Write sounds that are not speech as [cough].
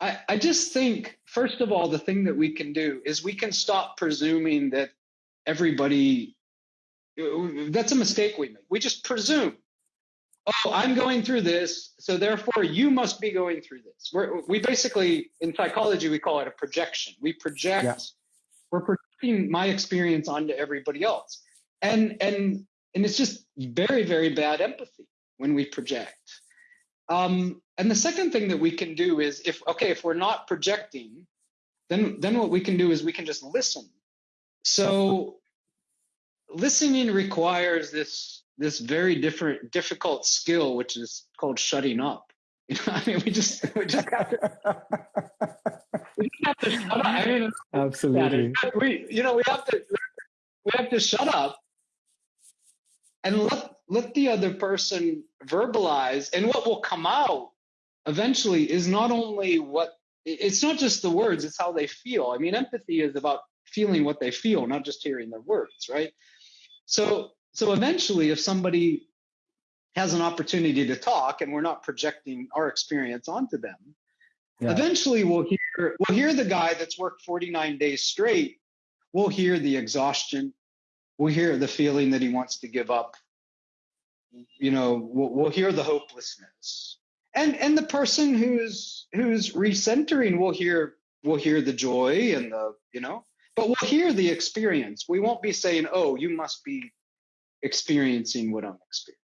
I, I just think, first of all, the thing that we can do is we can stop presuming that everybody, that's a mistake we make. We just presume, oh, I'm going through this, so therefore you must be going through this. We're, we basically, in psychology, we call it a projection. We project, yeah. we're projecting my experience onto everybody else. And, and, and it's just very, very bad empathy when we project. Um, and the second thing that we can do is if okay, if we're not projecting, then then what we can do is we can just listen. So listening requires this this very different difficult skill, which is called shutting up. [laughs] You know, I mean, we just we just have to, we just have to shut up. I mean, absolutely. [laughs] We you know we have to we have to shut up and let let the other person verbalize. And what will come out eventually is not only what it's not just the words it's how they feel. I mean empathy is about feeling what they feel not just hearing their words right? So so eventually if somebody has an opportunity to talk and we're not projecting our experience onto them yeah. eventually we'll hear we'll hear the guy that's worked 49 days straight. We'll hear the exhaustion. We'll hear the feeling that he wants to give up you know we'll, we'll hear the hopelessness. And and the person who's who's recentering will hear will hear the joy and the you know but we'll hear the experience. We won't be saying oh you must be experiencing what i'm experiencing